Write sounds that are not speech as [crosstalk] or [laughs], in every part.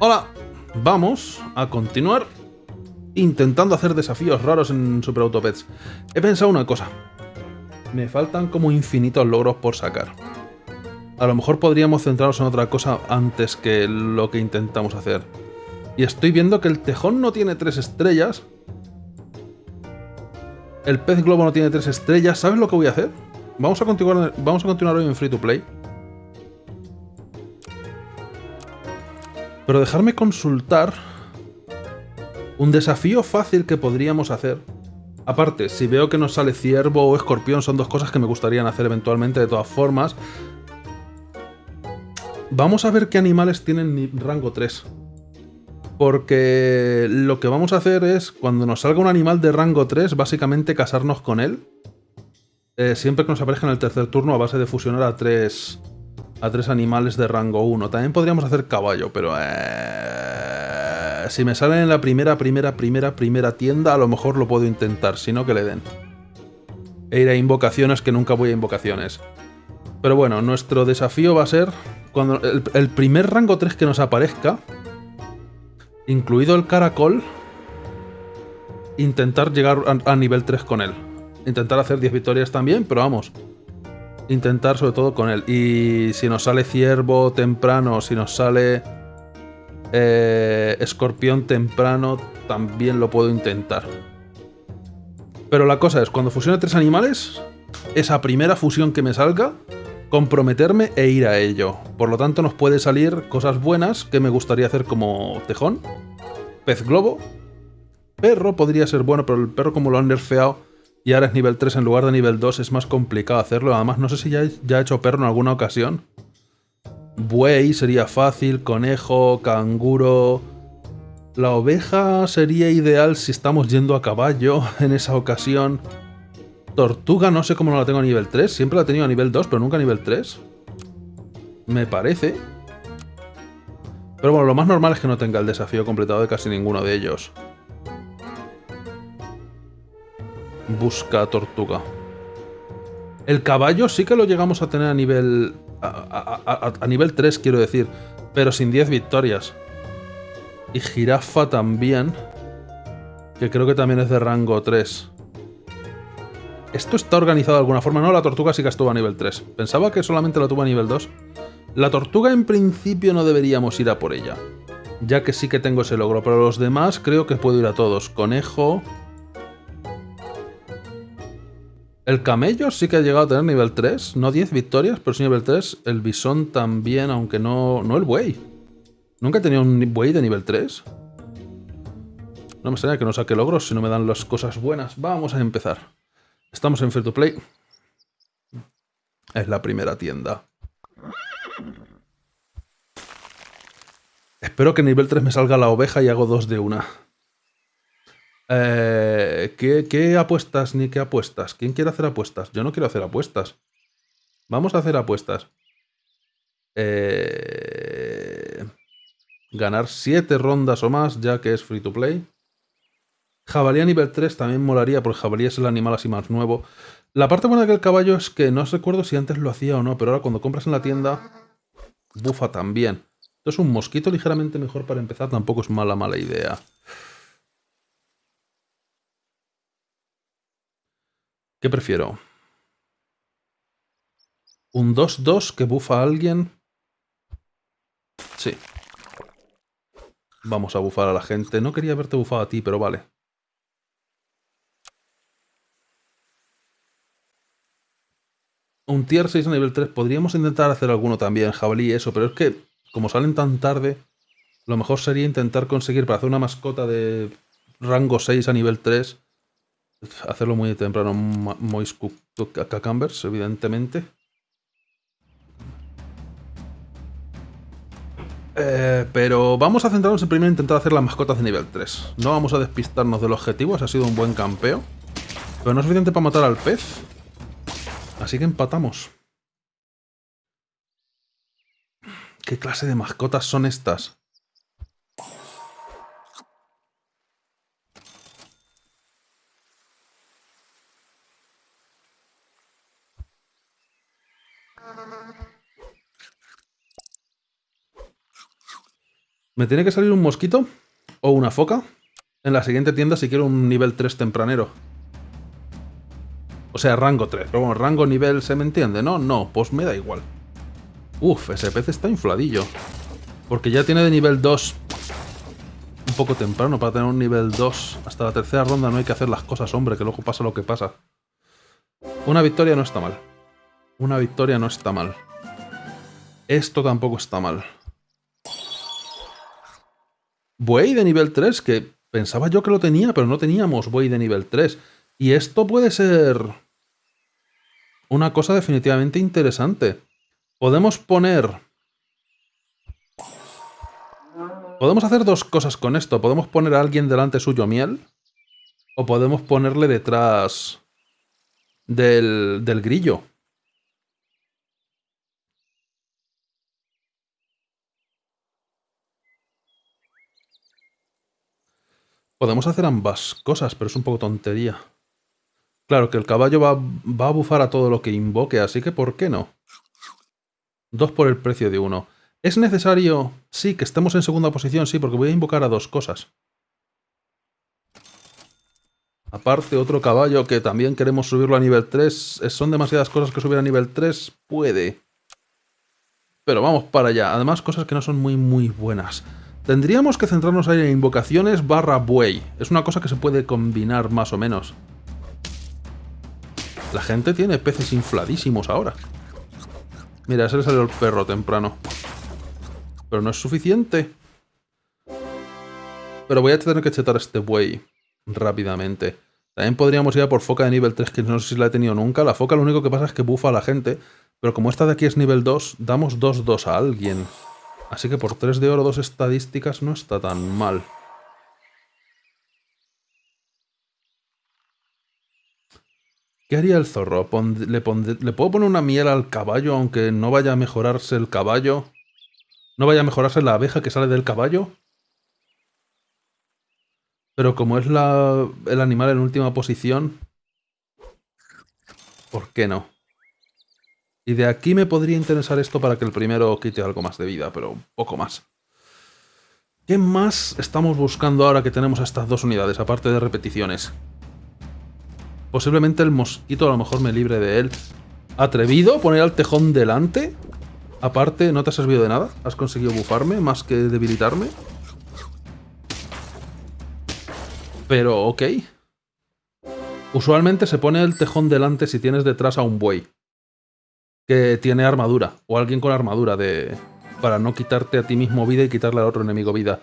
Hola, vamos a continuar intentando hacer desafíos raros en Super Autopets. He pensado una cosa. Me faltan como infinitos logros por sacar. A lo mejor podríamos centrarnos en otra cosa antes que lo que intentamos hacer. Y estoy viendo que el tejón no tiene tres estrellas. El pez globo no tiene tres estrellas. ¿Sabes lo que voy a hacer? Vamos a continuar, vamos a continuar hoy en Free to Play. Pero dejarme consultar un desafío fácil que podríamos hacer. Aparte, si veo que nos sale ciervo o escorpión, son dos cosas que me gustaría hacer eventualmente de todas formas. Vamos a ver qué animales tienen rango 3. Porque lo que vamos a hacer es, cuando nos salga un animal de rango 3, básicamente casarnos con él. Eh, siempre que nos aparezca en el tercer turno a base de fusionar a tres, a tres animales de rango 1. También podríamos hacer caballo, pero... Eh, si me salen en la primera, primera, primera, primera tienda, a lo mejor lo puedo intentar, si no que le den. E ir a invocaciones que nunca voy a invocaciones. Pero bueno, nuestro desafío va a ser... Cuando el, primer rango 3 que nos aparezca, incluido el caracol, intentar llegar a, nivel 3 con él. Intentar hacer 10 victorias también, pero vamos. Intentar sobre todo con él. Y si nos sale ciervo temprano, si nos sale eh, escorpión temprano, también lo puedo intentar. Pero la cosa es, cuando fusione tres animales, esa primera fusión que me salga, comprometerme e ir a ello. Por lo tanto, nos puede salir cosas buenas que me gustaría hacer como tejón, pez globo, perro podría ser bueno, pero el perro como lo han nerfeado y ahora es nivel 3 en lugar de nivel 2 es más complicado hacerlo. Además, no sé si ya, ya he hecho perro en alguna ocasión. Buey sería fácil, conejo, canguro... La oveja sería ideal si estamos yendo a caballo [laughs] en esa ocasión. Tortuga no sé cómo no la tengo a nivel 3. Siempre la he tenido a nivel 2, pero nunca a nivel 3. Me parece. Pero bueno, lo más normal es que no tenga el desafío completado de casi ninguno de ellos. Busca tortuga. El caballo sí que lo llegamos a tener a nivel... A, nivel 3, quiero decir. Pero sin 10 victorias. Y jirafa también. Que creo que también es de rango 3. ¿Esto está organizado de alguna forma? No, la tortuga sí que estuvo a nivel 3. Pensaba que solamente la tuvo a nivel 2. La tortuga en principio no deberíamos ir a por ella. Ya que sí que tengo ese logro. Pero los demás creo que puedo ir a todos. Conejo... El camello sí que ha llegado a tener nivel 3. No 10 victorias, pero sí nivel 3. El bisón también, aunque no... No el buey. Nunca he tenido un buey de nivel 3. No me extraña que no saque logros si no me dan las cosas buenas. Vamos a empezar. Estamos en Free to Play. Es la primera tienda. Espero que nivel 3 me salga la oveja y hago dos de una. Eh, ¿qué, apuestas ni qué apuestas? ¿Quién quiere hacer apuestas? Yo no quiero hacer apuestas. Vamos a hacer apuestas. Eh, ganar 7 rondas o más, ya que es free to play. Jabalí a nivel 3 también molaría, porque jabalí es el animal así más nuevo. La parte buena del caballo es que no recuerdo si antes lo hacía o no, pero ahora cuando compras en la tienda, bufa también. Entonces un mosquito ligeramente mejor para empezar tampoco es mala, mala idea. ¿Qué prefiero? ¿Un 2-2 que bufa a alguien? Sí. Vamos a bufar a la gente. No quería verte bufado a ti, pero vale. Un tier 6 a nivel 3. Podríamos intentar hacer alguno también, jabalí, eso. Pero es que, como salen tan tarde, lo mejor sería intentar conseguir para hacer una mascota de rango 6 a nivel 3. Hacerlo muy temprano. Moist Cucumbers, evidentemente. Eh, pero vamos a centrarnos en primero intentar hacer las mascotas de nivel 3. No vamos a despistarnos del objetivo, ha sido un buen campeo. Pero no es suficiente para matar al pez. Así que empatamos. ¿Qué clase de mascotas son estas? Me tiene que salir un mosquito o una foca en la siguiente tienda si quiero un nivel 3 tempranero. O sea, rango 3. Pero bueno, rango nivel se me entiende, ¿no? No, pues me da igual. Uf, ese pez está infladillo. Porque ya tiene de nivel 2 un poco temprano para tener un nivel 2. Hasta la tercera ronda no hay que hacer las cosas, hombre, que luego pasa lo que pasa. Una victoria no está mal. Una victoria no está mal. Esto tampoco está mal. Buey de nivel 3, que pensaba yo que lo tenía, pero no teníamos buey de nivel 3. Y esto puede ser una cosa definitivamente interesante. Podemos poner... Podemos hacer dos cosas con esto. Podemos poner a alguien delante suyo miel. O podemos ponerle detrás del, del grillo. Podemos hacer ambas cosas, pero es un poco tontería. Claro que el caballo va, va, a bufar a todo lo que invoque, así que ¿por qué no? Dos por el precio de uno. ¿Es necesario? Sí, que estemos en segunda posición, sí, porque voy a invocar a dos cosas. Aparte, otro caballo que también queremos subirlo a nivel 3. ¿Son demasiadas cosas que subir a nivel 3? Puede. Pero vamos para allá. Además, cosas que no son muy, muy buenas. Tendríamos que centrarnos ahí en invocaciones barra buey. Es una cosa que se puede combinar más o menos. La gente tiene peces infladísimos ahora. Mira, ese le salió el perro temprano. Pero no es suficiente. Pero voy a tener que chetar este buey rápidamente. También podríamos ir a por foca de nivel 3, que no sé si la he tenido nunca. La foca lo único que pasa es que bufa a la gente. Pero como esta de aquí es nivel 2, damos 2-2 a alguien. Así que por 3 de oro, 2 estadísticas no está tan mal. ¿Qué haría el zorro? ¿Le, ¿Le, puedo poner una miel al caballo aunque no vaya a mejorarse el caballo? ¿No vaya a mejorarse la abeja que sale del caballo? Pero como es el animal en última posición... ¿Por qué no? Y de aquí me podría interesar esto para que el primero quite algo más de vida, pero un poco más. ¿Qué más estamos buscando ahora que tenemos estas dos unidades, aparte de repeticiones? Posiblemente el mosquito a lo mejor me libre de él. ¿Atrevido? ¿Poner al tejón delante? Aparte, ¿no te ha servido de nada? ¿Has conseguido bufarme más que debilitarme? Pero, ok. Usualmente se pone el tejón delante si tienes detrás a un buey que tiene armadura, o alguien con armadura, de para no quitarte a ti mismo vida y quitarle al otro enemigo vida.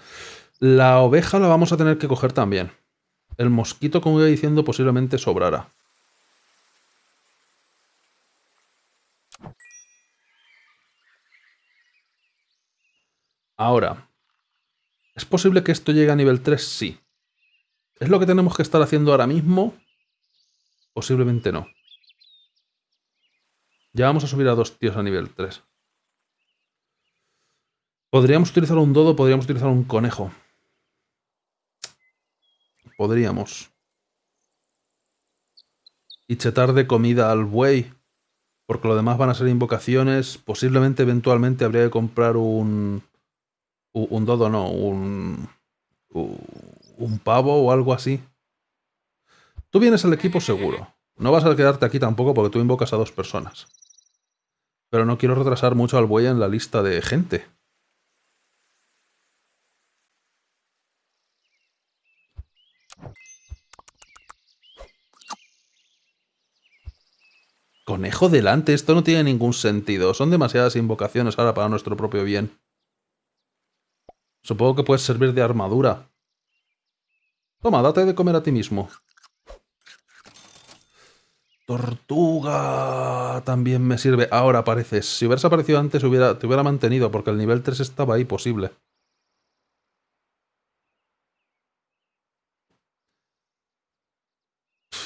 La oveja la vamos a tener que coger también. El mosquito, como iba diciendo, posiblemente sobrará. Ahora, ¿es posible que esto llegue a nivel 3? Sí. ¿Es lo que tenemos que estar haciendo ahora mismo? Posiblemente no. Ya vamos a subir a dos tíos a nivel 3. Podríamos utilizar un dodo, podríamos utilizar un conejo. Podríamos. Y chetar de comida al buey. Porque lo demás van a ser invocaciones. Posiblemente, eventualmente, habría que comprar un... Un dodo, no. Un... Un pavo o algo así. Tú vienes al equipo seguro. No vas a quedarte aquí tampoco porque tú invocas a dos personas. Pero no quiero retrasar mucho al buey en la lista de gente. Conejo delante, esto no tiene ningún sentido. Son demasiadas invocaciones ahora para nuestro propio bien. Supongo que puedes servir de armadura. Toma, date de comer a ti mismo. Tortuga también me sirve. Ahora apareces. Si hubieras aparecido antes te hubiera mantenido porque el nivel 3 estaba ahí posible.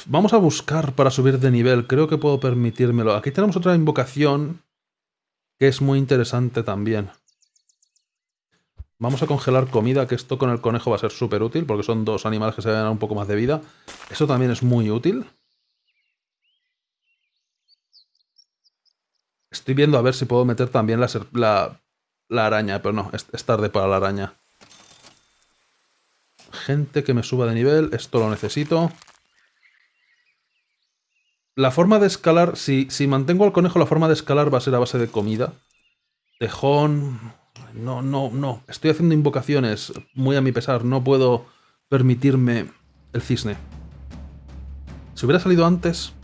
Vamos a buscar para subir de nivel. Creo que puedo permitírmelo. Aquí tenemos otra invocación que es muy interesante también. Vamos a congelar comida, que esto con el conejo va a ser súper útil porque son dos animales que se van a un poco más de vida. Eso también es muy útil. Estoy viendo a ver si puedo meter también la, la, araña, pero no, es, tarde para la araña. gente que me suba de nivel. Esto lo necesito. La forma de escalar, si, si mantengo al conejo, la forma de escalar va a ser a base de comida. Tejón... No, no, no. Estoy haciendo invocaciones muy a mi pesar. No puedo permitirme el cisne. Si hubiera salido antes...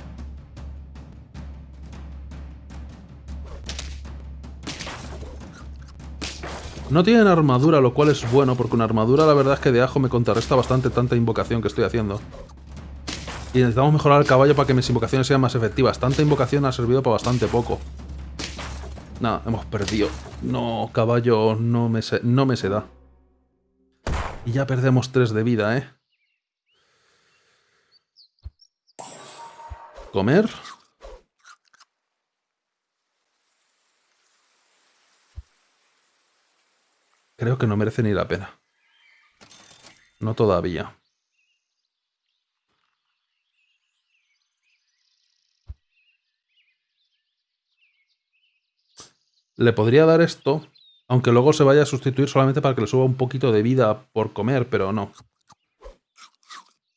No tienen armadura, lo cual es bueno, porque una armadura la verdad es que de ajo me contrarresta bastante tanta invocación que estoy haciendo. Y necesitamos mejorar el caballo para que mis invocaciones sean más efectivas. Tanta invocación ha servido para bastante poco. Nada, hemos perdido. No, caballo, no me, se, no me se da. Y ya perdemos 3 de vida, ¿eh? Comer. Creo que no merece ni la pena. No todavía. Le podría dar esto, aunque luego se vaya a sustituir solamente para que le suba un poquito de vida por comer, pero no.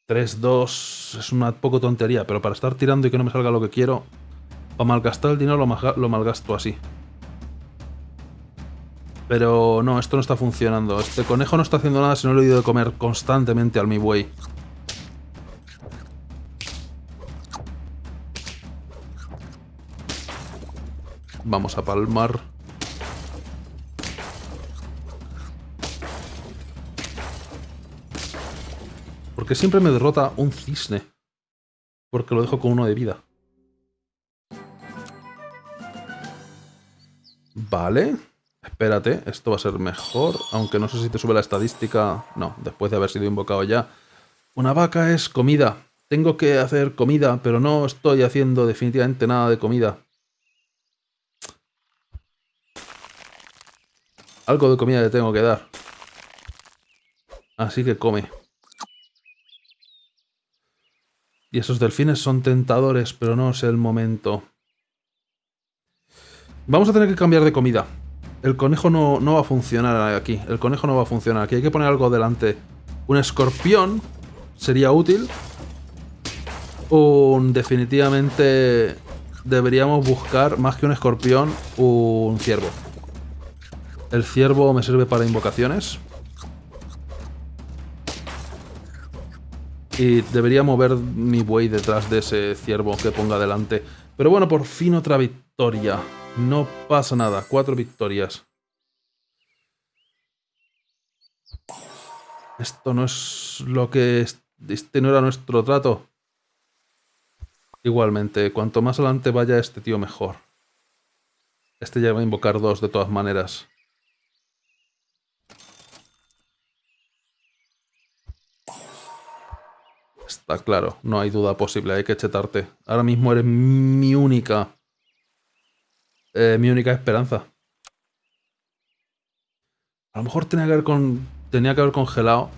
3-2 es una poco tontería, pero para estar tirando y que no me salga lo que quiero, para malgastar el dinero lo malgasto así. Pero no, esto no está funcionando. Este conejo no está haciendo nada si no le he ido de comer constantemente al mi buey. Vamos a palmar. Porque siempre me derrota un cisne. Porque lo dejo con uno de vida. Vale. Espérate, esto va a ser mejor, aunque no sé si te sube la estadística. No, después de haber sido invocado ya. Una vaca es comida. Tengo que hacer comida, pero no estoy haciendo definitivamente nada de comida. Algo de comida le tengo que dar. Así que come. Y esos delfines son tentadores, pero no es el momento. Vamos a tener que cambiar de comida. El conejo no, va a funcionar aquí. El conejo no va a funcionar aquí. Hay que poner algo delante. Un escorpión sería útil. Un, definitivamente deberíamos buscar, más que un escorpión, un ciervo. El ciervo me sirve para invocaciones. Y debería mover mi buey detrás de ese ciervo que ponga delante. Pero bueno, por fin otra victoria. No pasa nada, cuatro victorias. Esto no es lo que... Este no era nuestro trato. Igualmente, cuanto más adelante vaya este tío mejor. Este ya va a invocar dos de todas maneras. Está claro, no hay duda posible, hay que chetarte. Ahora mismo eres mi única eh, mi única esperanza. A lo mejor tenía que, haber que haber congelado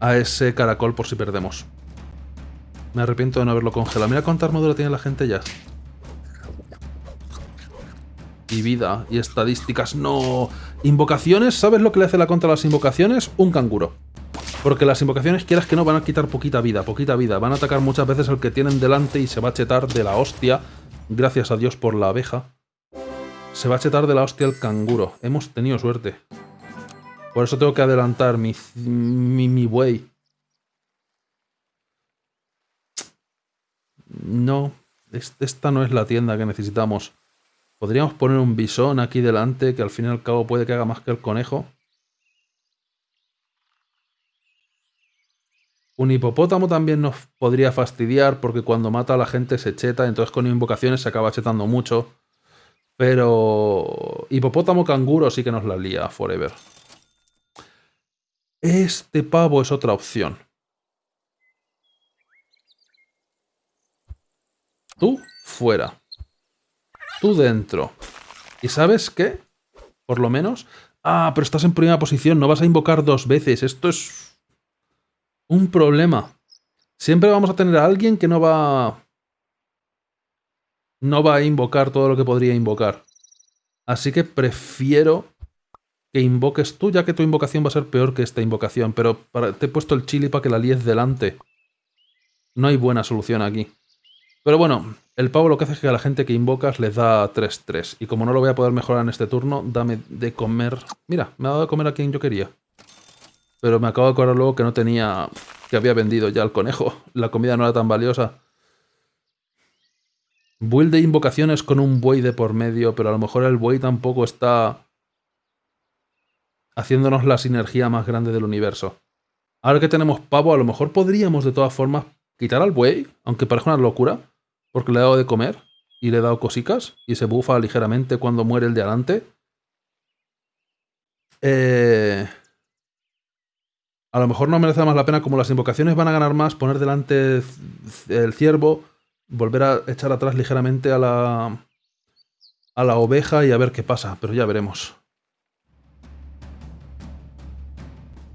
a ese caracol por si perdemos. Me arrepiento de no haberlo congelado. Mira cuánta armadura tiene la gente ya. Y vida, y estadísticas. ¡No! Invocaciones, ¿sabes lo que le hace la contra a las invocaciones? Un canguro. Porque las invocaciones, quieras que no, van a quitar poquita vida, poquita vida. Van a atacar muchas veces al que tienen delante y se va a chetar de la hostia Gracias a Dios por la abeja. Se va a chetar de la hostia el canguro. Hemos tenido suerte. Por eso tengo que adelantar mi, mi, buey. No, esta no es la tienda que necesitamos. Podríamos poner un bisón aquí delante que al fin y al cabo puede que haga más que el conejo. Un hipopótamo también nos podría fastidiar porque cuando mata a la gente se cheta, entonces con invocaciones se acaba chetando mucho. Pero hipopótamo canguro sí que nos la lía forever. Este pavo es otra opción. Tú fuera. Tú dentro. ¿Y sabes qué? Por lo menos... Ah, pero estás en primera posición, no vas a invocar dos veces. Esto es un problema. Siempre vamos a tener a alguien que no va... No va a invocar todo lo que podría invocar. Así que prefiero que invoques tú, ya que tu invocación va a ser peor que esta invocación, pero te he puesto el chili para que la líes delante. No hay buena solución aquí. Pero bueno, el pavo lo que hace es que a la gente que invocas les da 3-3. Y como no lo voy a poder mejorar en este turno, dame de comer... Mira, me ha dado de comer a quien yo quería. Pero me acabo de acordar luego que no tenía... Que había vendido ya el conejo. La comida no era tan valiosa. Build de invocaciones con un buey de por medio, pero a lo mejor el buey tampoco está haciéndonos la sinergia más grande del universo. Ahora que tenemos pavo, a lo mejor podríamos de todas formas quitar al buey, aunque parezca una locura, porque le he dado de comer y le he dado cosicas y se bufa ligeramente cuando muere el de adelante. Eh, a lo mejor no merece más la pena, como las invocaciones van a ganar más, poner delante el ciervo, volver a echar atrás ligeramente a la, a la oveja y a ver qué pasa, pero ya veremos.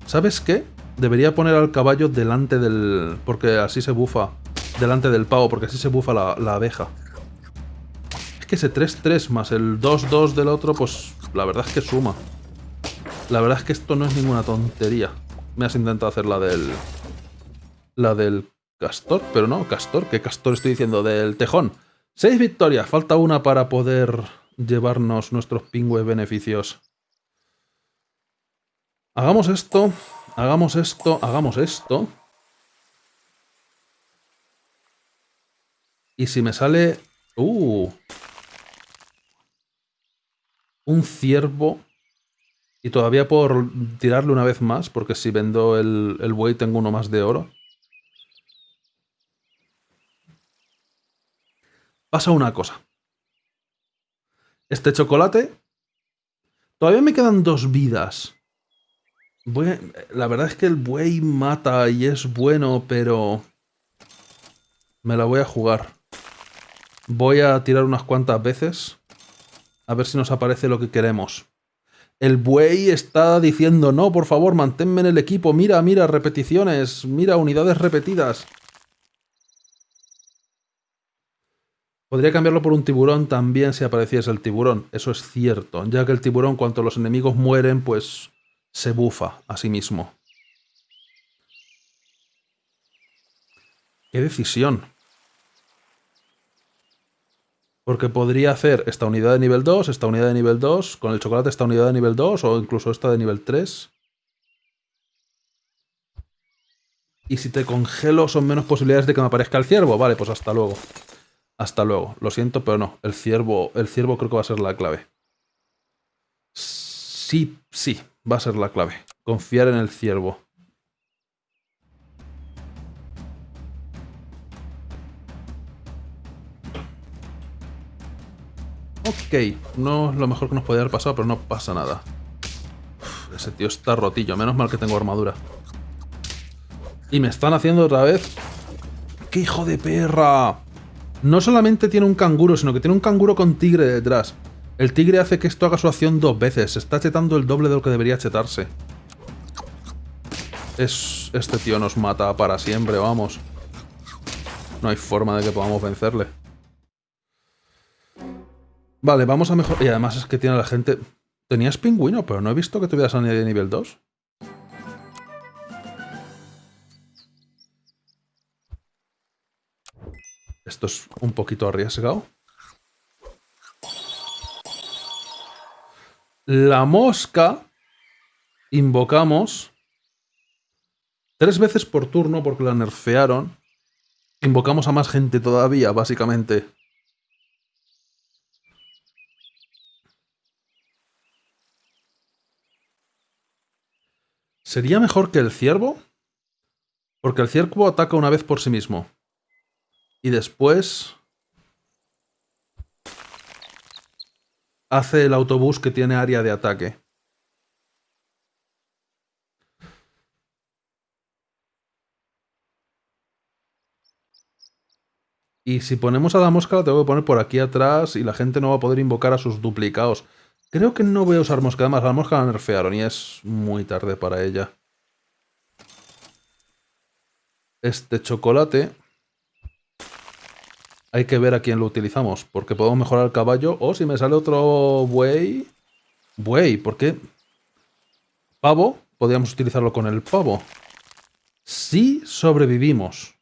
¿Sabes qué? Debería poner al caballo delante del... porque así se bufa. Delante del pavo, porque así se bufa la, la abeja. Es que ese 3-3 más el 2-2 del otro, pues la verdad es que suma. La verdad es que esto no es ninguna tontería. Me has intentado hacer la del... La del castor, pero no, castor. ¿Qué castor estoy diciendo? Del tejón. Seis victorias. Falta una para poder llevarnos nuestros pingües beneficios. Hagamos esto, hagamos esto, hagamos esto. Y si me sale... ¡Uh! Un ciervo. Y todavía puedo tirarle una vez más, porque si vendo el, el buey tengo uno más de oro. Pasa una cosa. Este chocolate... Todavía me quedan dos vidas la verdad es que el buey mata y es bueno, pero... Me la voy a jugar. Voy a tirar unas cuantas veces. A ver si nos aparece lo que queremos. El buey está diciendo, no, por favor, manténme en el equipo. Mira, mira, repeticiones. Mira, unidades repetidas. Podría cambiarlo por un tiburón también si apareciese el tiburón. Eso es cierto, ya que el tiburón, cuando los enemigos mueren, pues se bufa a sí mismo. ¡Qué decisión! Porque podría hacer esta unidad de nivel 2, esta unidad de nivel 2, con el chocolate esta unidad de nivel 2 o incluso esta de nivel 3. Y si te congelo son menos posibilidades de que me aparezca el ciervo. Vale, pues hasta luego. Hasta luego. Lo siento, pero no. El ciervo, el ciervo creo que va a ser la clave. Sí, sí va a ser la clave. Confiar en el ciervo. Ok, no es lo mejor que nos podría haber pasado, pero no pasa nada. ese tío está rotillo, menos mal que tengo armadura. Y me están haciendo otra vez... ¡Qué hijo de perra! No solamente tiene un canguro, sino que tiene un canguro con tigre detrás. El tigre hace que esto haga su acción dos veces. Se está chetando el doble de lo que debería chetarse. Es... Este tío nos mata para siempre, vamos. No hay forma de que podamos vencerle. Vale, vamos a mejorar... Y además es que tiene la gente... Tenías pingüino, pero no he visto que tuvieras a nivel 2. Esto es un poquito arriesgado. La mosca invocamos tres veces por turno porque la nerfearon. Invocamos a más gente todavía, básicamente. ¿Sería mejor que el ciervo? Porque el ciervo ataca una vez por sí mismo. Y después... hace el autobús que tiene área de ataque. Y si ponemos a la mosca la tengo que poner por aquí atrás y la gente no va a poder invocar a sus duplicados. Creo que no voy a usar mosca, además la mosca la nerfearon y es muy tarde para ella. Este chocolate hay que ver a quién lo utilizamos, porque podemos mejorar el caballo, o si me sale otro buey... Buey, ¿por qué? Pavo, podríamos utilizarlo con el pavo. Si sobrevivimos.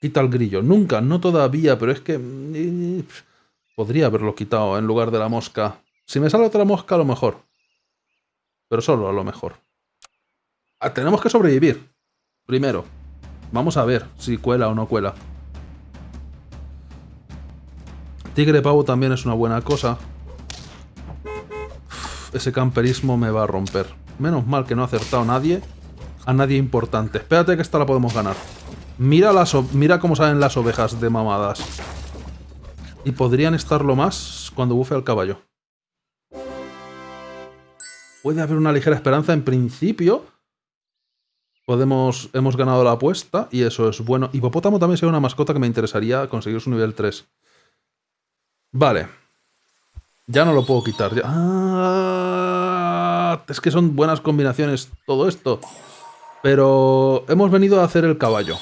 Quita el grillo. Nunca, no todavía, pero es que... Mm, podría haberlo quitado en lugar de la mosca. Si me sale otra mosca, a lo mejor. Pero solo a lo mejor. Ah, tenemos que sobrevivir. Primero. Vamos a ver si cuela o no cuela. Tigre pavo también es una buena cosa. ese camperismo me va a romper. Menos mal que no ha acertado nadie. A nadie importante. Espérate que esta la podemos ganar. Mira, las mira cómo salen las ovejas de mamadas. Y podrían estarlo más cuando bufe al caballo. Puede haber una ligera esperanza en principio. Podemos, hemos ganado la apuesta y eso es bueno. Hipopótamo también sería una mascota que me interesaría conseguir su nivel 3. Vale. Ya no lo puedo quitar. Ah, es que son buenas combinaciones todo esto. Pero hemos venido a hacer el caballo.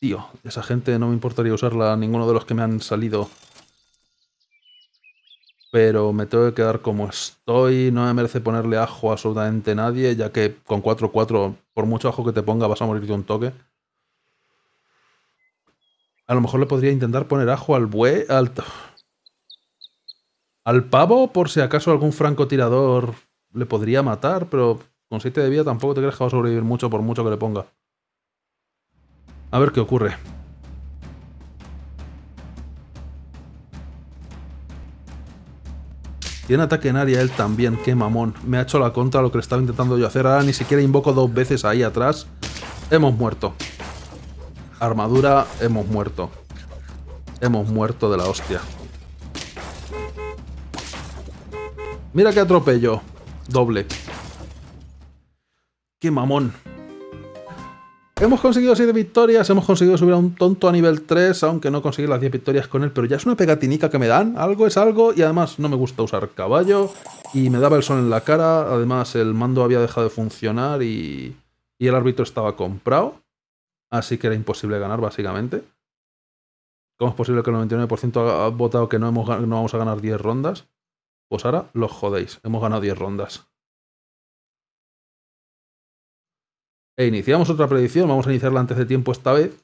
Tío, esa gente no me importaría usarla, ninguno de los que me han salido. Pero me tengo que quedar como estoy, no me merece ponerle ajo a absolutamente nadie, ya que con 4-4, por mucho ajo que te ponga, vas a morir de un toque. A lo mejor le podría intentar poner ajo al buey, al... Al pavo, por si acaso algún francotirador le podría matar, pero con 7 de vida tampoco te crees que va a sobrevivir mucho por mucho que le ponga. A ver qué ocurre. Tiene ataque en área él también, qué mamón. Me ha hecho la contra lo que le estaba intentando yo hacer. Ahora ni siquiera invoco dos veces ahí atrás. Hemos muerto. Armadura, hemos muerto. Hemos muerto de la hostia. Mira qué atropello. Doble. Qué mamón. Hemos conseguido 7 victorias, hemos conseguido subir a un tonto a nivel 3, aunque no conseguí las 10 victorias con él, pero ya es una pegatinica que me dan, algo es algo, y además no me gusta usar caballo, y me daba el sol en la cara, además el mando había dejado de funcionar y, y el árbitro estaba comprado, así que era imposible ganar básicamente. ¿Cómo es posible que el 99% ha votado que no, no vamos a ganar 10 rondas? Pues ahora los jodéis, hemos ganado 10 rondas. E iniciamos otra predicción, vamos a iniciarla antes de tiempo esta vez,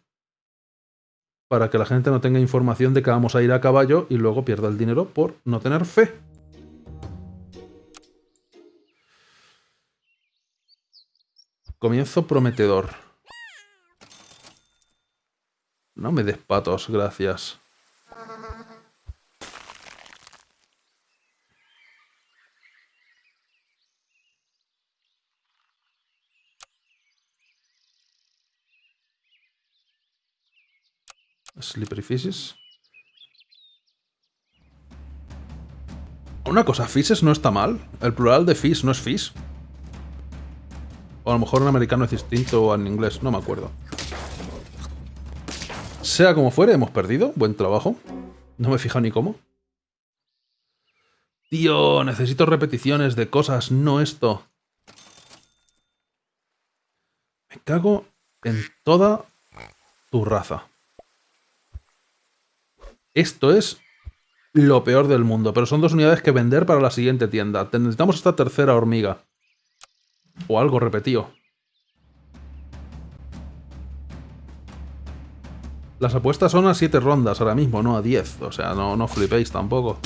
para que la gente no tenga información de que vamos a ir a caballo y luego pierda el dinero por no tener fe. Comienzo prometedor. No me des patos, gracias. Slippery Fishes. Una cosa, Fishes no está mal. El plural de fish no es fish. O a lo mejor en americano es distinto o en inglés, no me acuerdo. Sea como fuere, hemos perdido. Buen trabajo. No me he fijado ni cómo. Tío, necesito repeticiones de cosas, no esto. Me cago en toda tu raza. Esto es lo peor del mundo, pero son dos unidades que vender para la siguiente tienda. Necesitamos esta tercera hormiga. O algo repetido. Las apuestas son a 7 rondas ahora mismo, no a 10. O sea, no, no flipéis tampoco.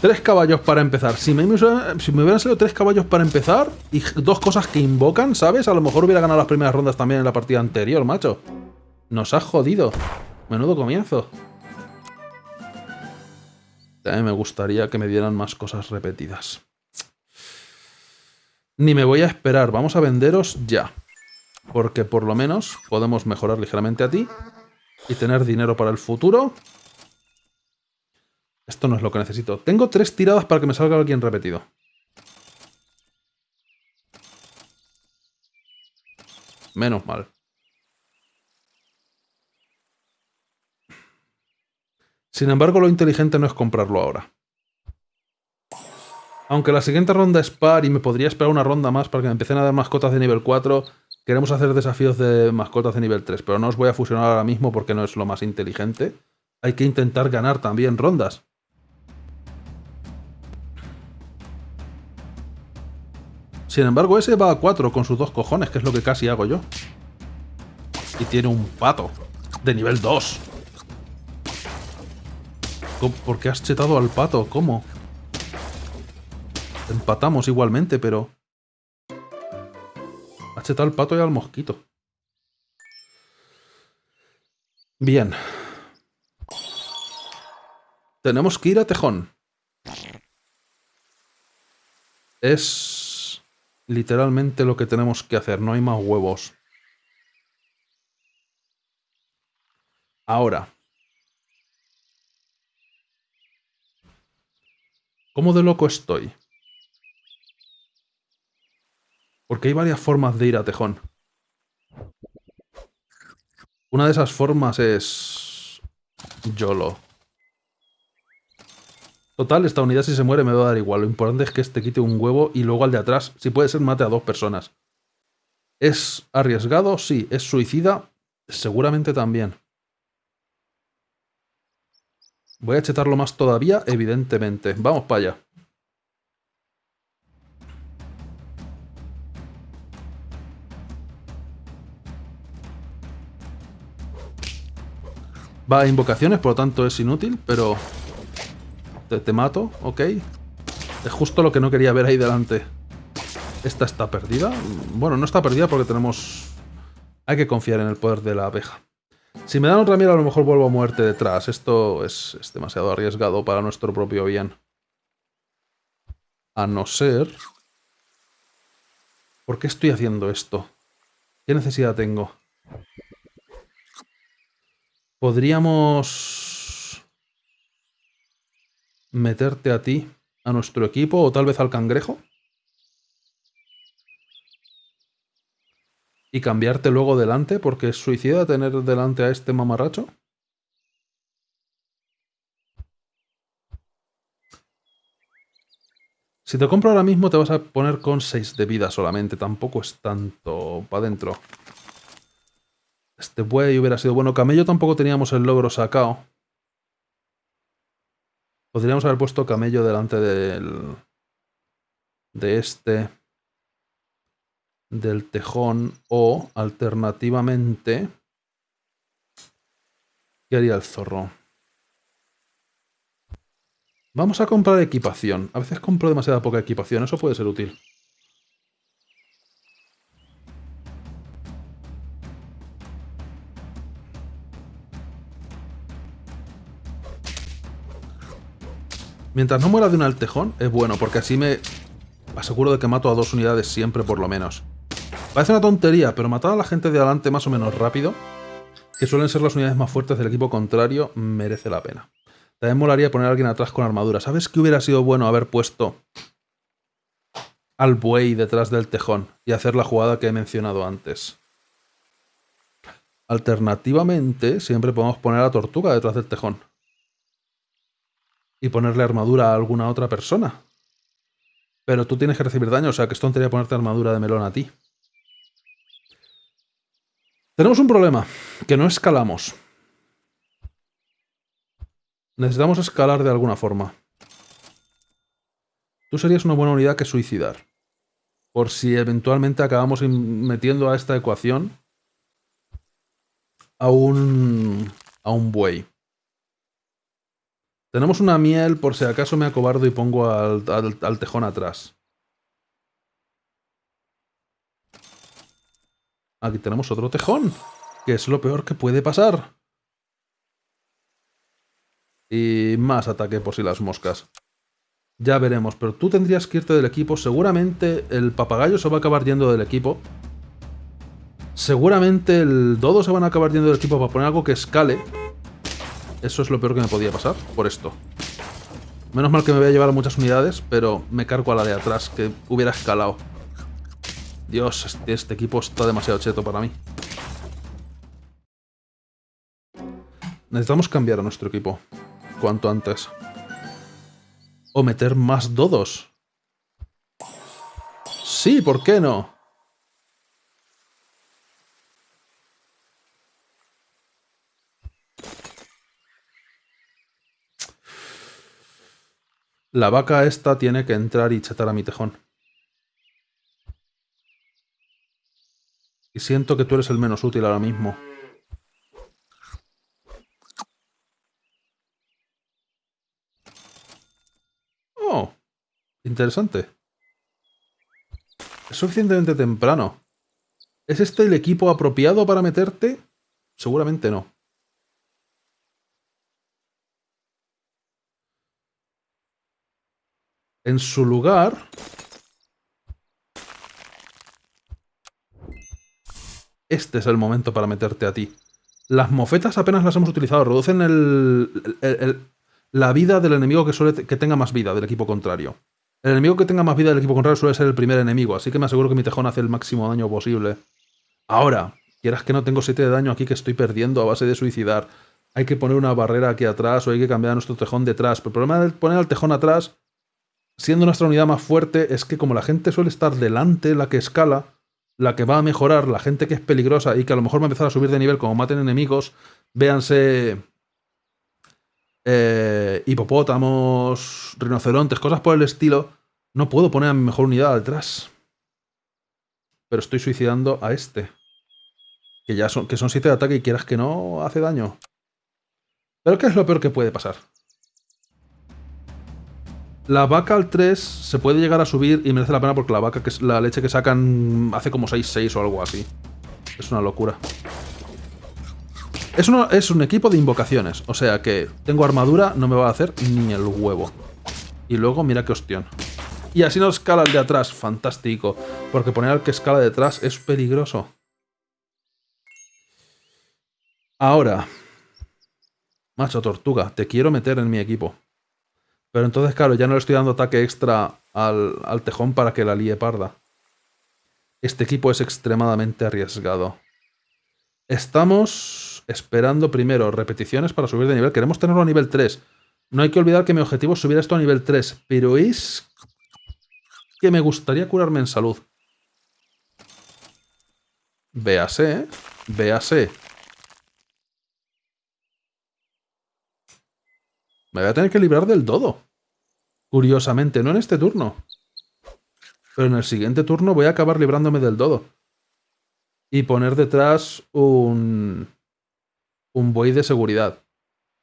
Tres caballos para empezar. Si me, hubieran salido tres caballos para empezar y dos cosas que invocan, ¿sabes? A lo mejor hubiera ganado las primeras rondas también en la partida anterior, macho. Nos ha jodido. Menudo comienzo. También me gustaría que me dieran más cosas repetidas. Ni me voy a esperar. Vamos a venderos ya. Porque por lo menos podemos mejorar ligeramente a ti. Y tener dinero para el futuro. Esto no es lo que necesito. Tengo tres tiradas para que me salga alguien repetido. Menos mal. Sin embargo, lo inteligente no es comprarlo ahora. Aunque la siguiente ronda es par y me podría esperar una ronda más para que me empiecen a dar mascotas de nivel 4, queremos hacer desafíos de mascotas de nivel 3, pero no os voy a fusionar ahora mismo porque no es lo más inteligente. Hay que intentar ganar también rondas. Sin embargo, ese va a 4 con sus dos cojones, que es lo que casi hago yo. Y tiene un pato de nivel 2. ¿Por qué has chetado al pato? ¿Cómo? Empatamos igualmente, pero... Has chetado al pato y al mosquito. Bien. Tenemos que ir a Tejón. Es literalmente lo que tenemos que hacer, no hay más huevos. Ahora. ¿Cómo de loco estoy? Porque hay varias formas de ir a Tejón. Una de esas formas es... YOLO. Total, esta unidad si se muere me va a dar igual. Lo importante es que este quite un huevo y luego al de atrás, si puede ser, mate a dos personas. ¿Es arriesgado? Sí. ¿Es suicida? Seguramente también. Voy a chetarlo más todavía, evidentemente. Vamos para allá. Va a invocaciones, por lo tanto es inútil, pero te, mato, ok. Es justo lo que no quería ver ahí delante. ¿Esta está perdida? Bueno, no está perdida porque tenemos... Hay que confiar en el poder de la abeja. Si me dan otra mira, a lo mejor vuelvo a muerte detrás. Esto es, es demasiado arriesgado para nuestro propio bien. A no ser... ¿Por qué estoy haciendo esto? ¿Qué necesidad tengo? Podríamos meterte a ti, a nuestro equipo, o tal vez al cangrejo. Y cambiarte luego delante, porque es suicida tener delante a este mamarracho. Si te compro ahora mismo te vas a poner con 6 de vida solamente, tampoco es tanto para adentro. Este buey hubiera sido bueno. Camello tampoco teníamos el logro sacado. Podríamos haber puesto camello delante del... De este... Del tejón. O, alternativamente... ¿Qué haría el zorro? Vamos a comprar equipación. A veces compro demasiada poca equipación. Eso puede ser útil. Mientras no muera de un altejón, es bueno, porque así me aseguro de que mato a dos unidades siempre por lo menos. Parece una tontería, pero matar a la gente de adelante más o menos rápido, que suelen ser las unidades más fuertes del equipo contrario, merece la pena. También molaría poner a alguien atrás con armadura. ¿Sabes qué hubiera sido bueno haber puesto al buey detrás del tejón y hacer la jugada que he mencionado antes? Alternativamente, siempre podemos poner a la tortuga detrás del tejón y ponerle armadura a alguna otra persona. Pero tú tienes que recibir daño, o sea que es tontería ponerte armadura de melón a ti. Tenemos un problema, que no escalamos. Necesitamos escalar de alguna forma. Tú serías una buena unidad que suicidar. Por si eventualmente acabamos metiendo a esta ecuación a un, a un buey. Tenemos una miel por si acaso me acobardo y pongo al, tejón atrás. Aquí tenemos otro tejón, que es lo peor que puede pasar. Y más ataque por si las moscas. Ya veremos, pero tú tendrías que irte del equipo. Seguramente el papagayo se va a acabar yendo del equipo. Seguramente el dodo se van a acabar yendo del equipo para poner algo que escale. Eso es lo peor que me podía pasar, por esto. Menos mal que me voy a llevar muchas unidades, pero me cargo a la de atrás, que hubiera escalado. Dios, este, este equipo está demasiado cheto para mí. Necesitamos cambiar a nuestro equipo. Cuanto antes. O meter más dodos. Sí, ¿por qué no? La vaca esta tiene que entrar y chetar a mi tejón. Y siento que tú eres el menos útil ahora mismo. Oh, interesante. Es suficientemente temprano. ¿Es este el equipo apropiado para meterte? Seguramente no. En su lugar... Este es el momento para meterte a ti. Las mofetas apenas las hemos utilizado. Reducen el, la vida del enemigo que, suele que tenga más vida del equipo contrario. El enemigo que tenga más vida del equipo contrario suele ser el primer enemigo, así que me aseguro que mi tejón hace el máximo daño posible. Ahora, quieras que no tengo 7 de daño aquí que estoy perdiendo a base de suicidar. Hay que poner una barrera aquí atrás o hay que cambiar nuestro tejón detrás. Pero el problema de poner el tejón atrás siendo nuestra unidad más fuerte, es que como la gente suele estar delante, la que escala, la que va a mejorar, la gente que es peligrosa y que a lo mejor va a empezar a subir de nivel como maten enemigos, véanse eh, hipopótamos, rinocerontes, cosas por el estilo, no puedo poner a mi mejor unidad detrás. Pero estoy suicidando a este. Que ya son, que son 7 de ataque y quieras que no, hace daño. Pero ¿qué es lo peor que puede pasar? La vaca al 3 se puede llegar a subir y merece la pena porque la vaca, que es la leche que sacan, hace como 6-6 o algo así. Es una locura. Es, es un equipo de invocaciones, o sea que tengo armadura, no me va a hacer ni el huevo. Y luego, mira qué hostión. Y así no escala el de atrás, fantástico. Porque poner al que escala detrás es peligroso. Ahora. Macho tortuga, te quiero meter en mi equipo. Pero entonces, claro, ya no le estoy dando ataque extra al, tejón para que la líe parda. Este equipo es extremadamente arriesgado. Estamos esperando primero repeticiones para subir de nivel. Queremos tenerlo a nivel 3. No hay que olvidar que mi objetivo es subir esto a nivel 3. Pero es que me gustaría curarme en salud. Véase, ¿eh? Véase. Me voy a tener que librar del dodo. Curiosamente, no en este turno. Pero en el siguiente turno voy a acabar librándome del dodo. Y poner detrás un... Un buey de seguridad.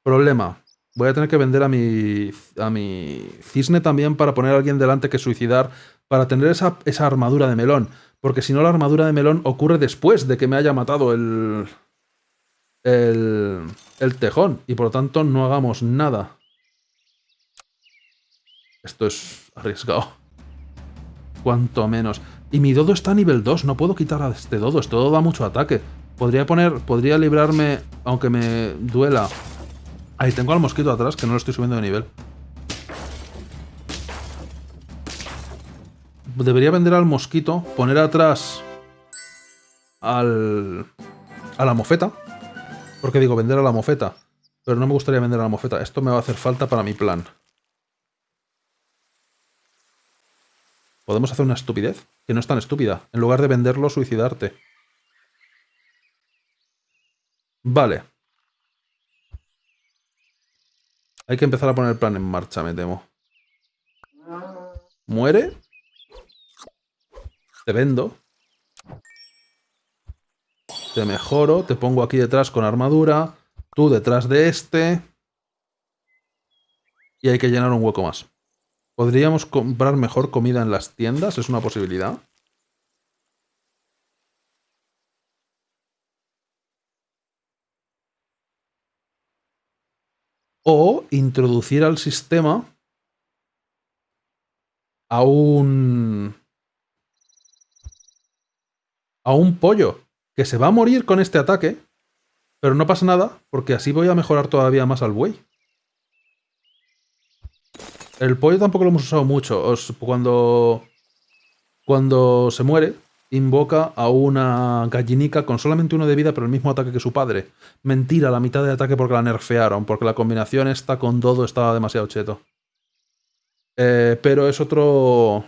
Problema. Voy a tener que vender a mi, a mi cisne también para poner a alguien delante que suicidar para tener esa, esa armadura de melón. Porque si no, la armadura de melón ocurre después de que me haya matado el, el, el tejón. Y por lo tanto no hagamos nada. Esto es arriesgado. Cuanto menos. Y mi dodo está a nivel 2, no puedo quitar a este dodo, este dodo da mucho ataque. Podría poner, podría librarme, aunque me duela. Ahí tengo al mosquito atrás, que no lo estoy subiendo de nivel. Debería vender al mosquito, poner atrás al, a la mofeta. Porque digo, vender a la mofeta. Pero no me gustaría vender a la mofeta. Esto me va a hacer falta para mi plan. Podemos hacer una estupidez, que no es tan estúpida. En lugar de venderlo, suicidarte. Vale. Hay que empezar a poner el plan en marcha, me temo. Muere. Te vendo. Te mejoro. Te pongo aquí detrás con armadura. Tú detrás de este. Y hay que llenar un hueco más. ¿Podríamos comprar mejor comida en las tiendas? ¿Es una posibilidad? O introducir al sistema a un... a un pollo que se va a morir con este ataque, pero no pasa nada porque así voy a mejorar todavía más al buey. El pollo tampoco lo hemos usado mucho. cuando, cuando se muere, invoca a una gallinica con solamente uno de vida, pero el mismo ataque que su padre. Mentira, la mitad de ataque porque la nerfearon, porque la combinación esta con Dodo estaba demasiado cheto. Eh, pero es otro...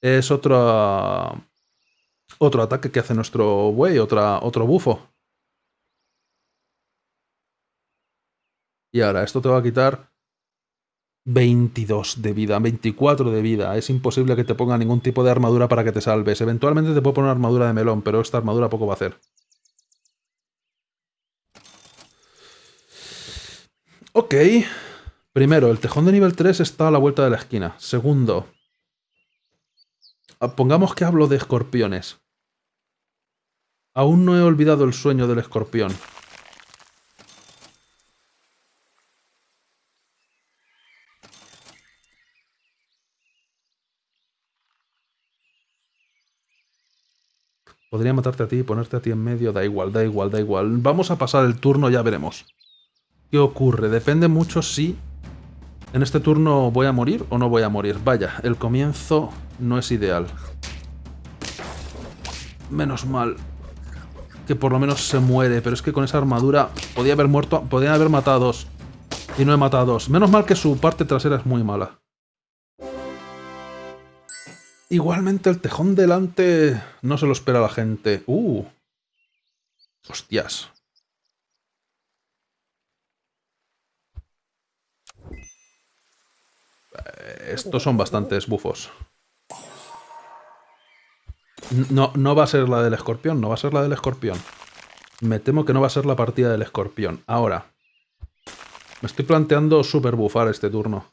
Es otro... Otro ataque que hace nuestro buey, otra, otro bufo. Y ahora, esto te va a quitar 22 de vida, 24 de vida. Es imposible que te ponga ningún tipo de armadura para que te salves. Eventualmente te puedo poner armadura de melón, pero esta armadura poco va a hacer. Ok. Primero, el tejón de nivel 3 está a la vuelta de la esquina. Segundo, ah, pongamos que hablo de escorpiones. Aún no he olvidado el sueño del escorpión. Podría matarte a ti y ponerte a ti en medio, da igual, da igual, da igual. Vamos a pasar el turno, ya veremos. ¿Qué ocurre? Depende mucho si en este turno voy a morir o no voy a morir. Vaya, el comienzo no es ideal. Menos mal que por lo menos se muere, pero es que con esa armadura podía haber muerto, podía haber matado dos. Y no he matado dos. Menos mal que su parte trasera es muy mala. Igualmente el tejón delante no se lo espera la gente. ¡Uh! Hostias. Eh, estos son bastantes bufos. No, no va a ser la del escorpión, no va a ser la del escorpión. Me temo que no va a ser la partida del escorpión. Ahora, me estoy planteando super bufar este turno.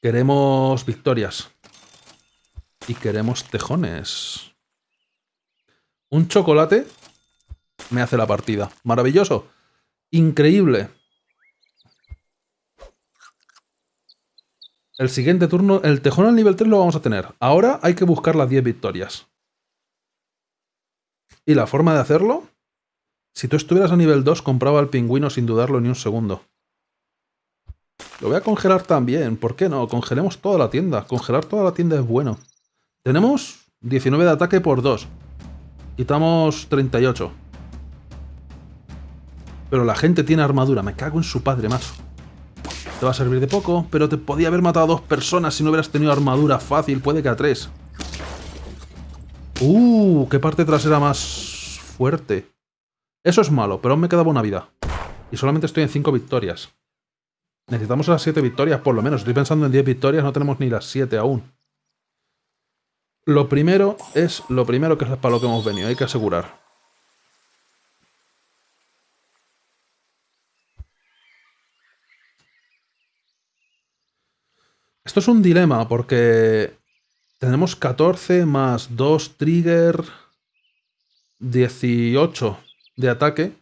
Queremos victorias. Y queremos tejones. Un chocolate me hace la partida. Maravilloso. Increíble. El siguiente turno, el tejón al nivel 3 lo vamos a tener. Ahora hay que buscar las 10 victorias. ¿Y la forma de hacerlo? Si tú estuvieras a nivel 2, compraba al pingüino sin dudarlo ni un segundo. Lo voy a congelar también. ¿Por qué no? Congelemos toda la tienda. Congelar toda la tienda es bueno. Tenemos 19 de ataque por 2. Quitamos 38. Pero la gente tiene armadura. Me cago en su padre, macho. Te va a servir de poco, pero te podía haber matado a dos personas si no hubieras tenido armadura fácil. Puede que a tres. ¡Uh! ¡Qué parte trasera más fuerte! Eso es malo, pero aún me quedaba una vida. Y solamente estoy en 5 victorias. Necesitamos las 7 victorias, por lo menos. Estoy pensando en 10 victorias, no tenemos ni las 7 aún. Lo primero es lo primero que es para lo que hemos venido, hay que asegurar. Esto es un dilema porque tenemos 14 más 2 trigger, 18 de ataque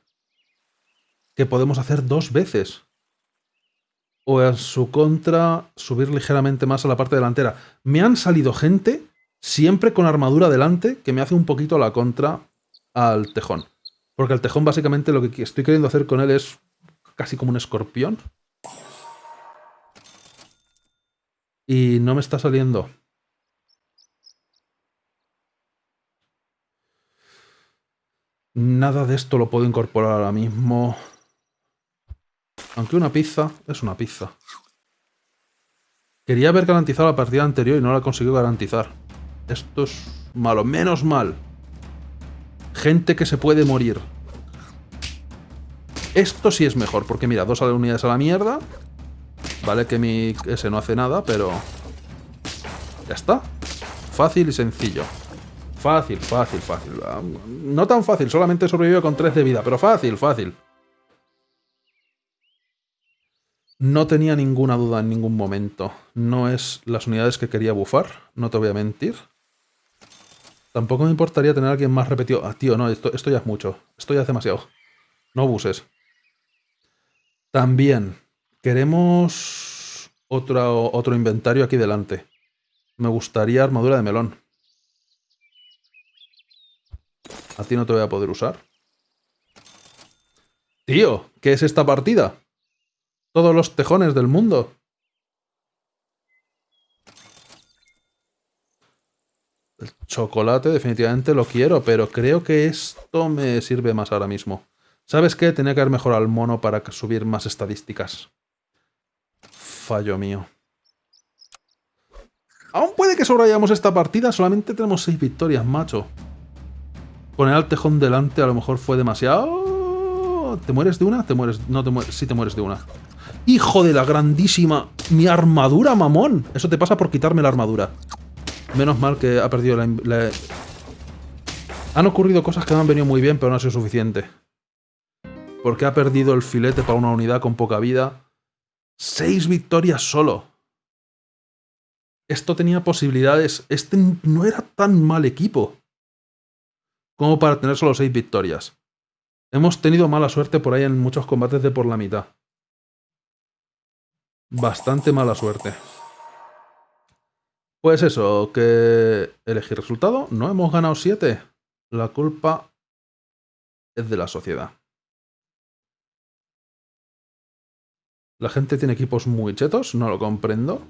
que podemos hacer dos veces. O en su contra, subir ligeramente más a la parte delantera. Me han salido gente siempre con armadura delante, que me hace un poquito la contra al tejón. Porque el tejón básicamente lo que estoy queriendo hacer con él es casi como un escorpión. Y no me está saliendo. Nada de esto lo puedo incorporar ahora mismo. Aunque una pizza es una pizza. Quería haber garantizado la partida anterior y no la he conseguido garantizar. Esto es malo. Menos mal. Gente que se puede morir. Esto sí es mejor, porque mira, dos unidades a la mierda. Vale que mi ese no hace nada, pero... Ya está. Fácil y sencillo. Fácil, fácil, fácil. No tan fácil, solamente he sobrevivido con 3 de vida, pero fácil, fácil. No tenía ninguna duda en ningún momento. No es las unidades que quería bufar, no te voy a mentir. Tampoco me importaría tener a alguien más repetido. Ah, tío, no, esto, esto ya es mucho. Esto ya es demasiado. No buses. También, queremos otro, otro inventario aquí delante. Me gustaría armadura de melón. A ti no te voy a poder usar. Tío, ¿qué es esta partida? Todos los tejones del mundo. El chocolate definitivamente lo quiero, pero creo que esto me sirve más ahora mismo. ¿Sabes qué? Tenía que haber mejorado al mono para subir más estadísticas. Fallo mío. Aún puede que sobrayamos esta partida, solamente tenemos 6 victorias, macho. Poner al tejón delante a lo mejor fue demasiado... ¿Te mueres de una? Te mueres... No te mueres... Sí te mueres de una. ¡Hijo de la grandísima! ¡Mi armadura, mamón! Eso te pasa por quitarme la armadura. Menos mal que ha perdido la. Han ocurrido cosas que me han venido muy bien, pero no ha sido suficiente. Porque ha perdido el filete para una unidad con poca vida. ¡Seis victorias solo! Esto tenía posibilidades. Este no era tan mal equipo. Como para tener solo seis victorias. Hemos tenido mala suerte por ahí en muchos combates de por la mitad. Bastante mala suerte. Pues eso, que elegir resultado. No hemos ganado 7. La culpa es de la sociedad. La gente tiene equipos muy chetos, no lo comprendo.